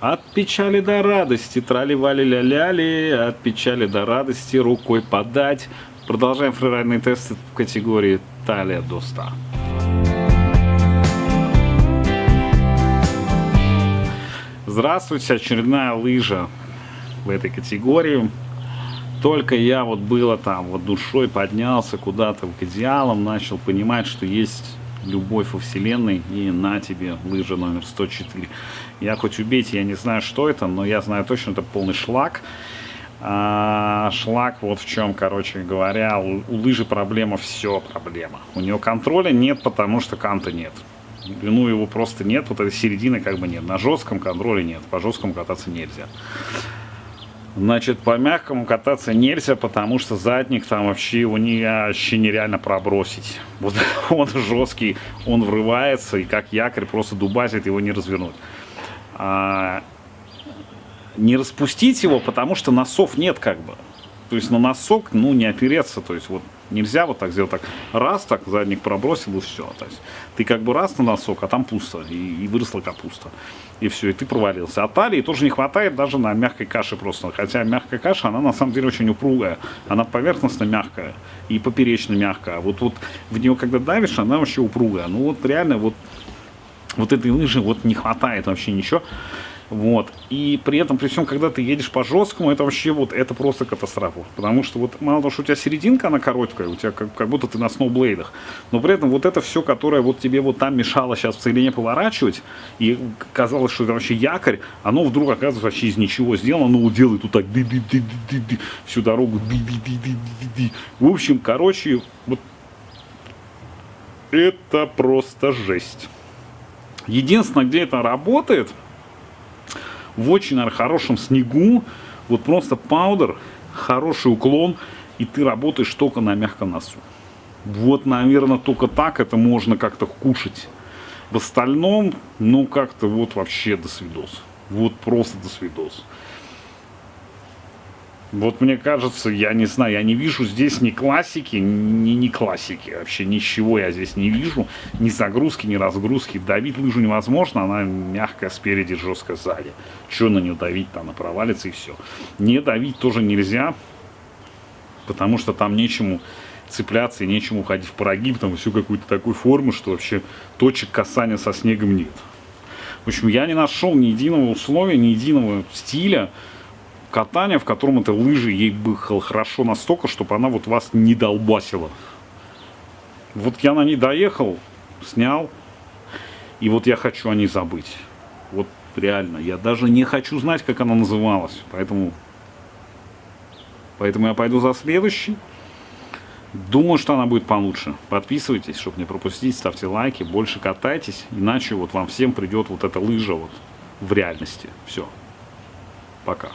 От печали до радости, трали-вали-ля-ляли, от печали до радости рукой подать. Продолжаем фрирайдные тесты в категории талия до 100. Здравствуйте, очередная лыжа в этой категории. Только я вот было там, вот душой поднялся куда-то к идеалам, начал понимать, что есть любовь во вселенной и на тебе лыжа номер 104 я хоть убейте я не знаю что это но я знаю точно это полный шлак. А, шлак вот в чем короче говоря у, у лыжи проблема все проблема. У нее контроля нет потому что канта нет. Ну его просто нет вот этой середины как бы нет. На жестком контроле нет по жесткому кататься нельзя Значит, по мягкому кататься нельзя, потому что задник там вообще его не, вообще нереально пробросить. Вот он жесткий, он врывается, и как якорь просто дубасит, его не развернуть. А, не распустить его, потому что носов нет как бы. То есть на носок, ну, не опереться, то есть вот нельзя вот так сделать, так раз, так задник пробросил и все. То есть ты как бы раз на носок, а там пусто, и, и выросла капуста. И все, и ты провалился. А талии тоже не хватает даже на мягкой каше просто. Хотя мягкая каша, она на самом деле очень упругая. Она поверхностно мягкая и поперечно мягкая. Вот, вот в нее когда давишь, она вообще упругая. Ну вот реально вот, вот этой лыжи вот не хватает вообще ничего. Вот. И при этом, при всем, когда ты едешь по жесткому, это вообще вот, это просто катастрофа. Потому что вот мало того, что у тебя серединка, она короткая, у тебя как, как будто ты на сноублейдах, но при этом вот это все, которое вот тебе вот там мешало сейчас в целине поворачивать, и казалось, что это вообще якорь, оно вдруг оказывается вообще из ничего сделано, оно делает вот так, всю дорогу. В общем, короче, вот это просто жесть. Единственное, где это работает – в очень наверное, хорошем снегу, вот просто паудер, хороший уклон, и ты работаешь только на мягком носу. Вот, наверное, только так это можно как-то кушать. В остальном, ну, как-то вот вообще до свидос. Вот просто до свидос. Вот мне кажется, я не знаю, я не вижу здесь ни классики, ни не классики. Вообще ничего я здесь не вижу. Ни загрузки, ни разгрузки. Давить лыжу невозможно, она мягкая спереди, жесткая сзади. Что на нее давить, там она провалится и все. Не давить тоже нельзя, потому что там нечему цепляться и нечему уходить в прогиб, там все какой-то такой формы, что вообще точек касания со снегом нет. В общем, я не нашел ни единого условия, ни единого стиля, катания, в котором эта лыжа ей бы хорошо настолько, чтобы она вот вас не долбасила. Вот я на ней доехал, снял, и вот я хочу о ней забыть. Вот реально, я даже не хочу знать, как она называлась, поэтому, поэтому я пойду за следующий. Думаю, что она будет получше. Подписывайтесь, чтобы не пропустить, ставьте лайки, больше катайтесь, иначе вот вам всем придет вот эта лыжа вот в реальности. Все. Пока.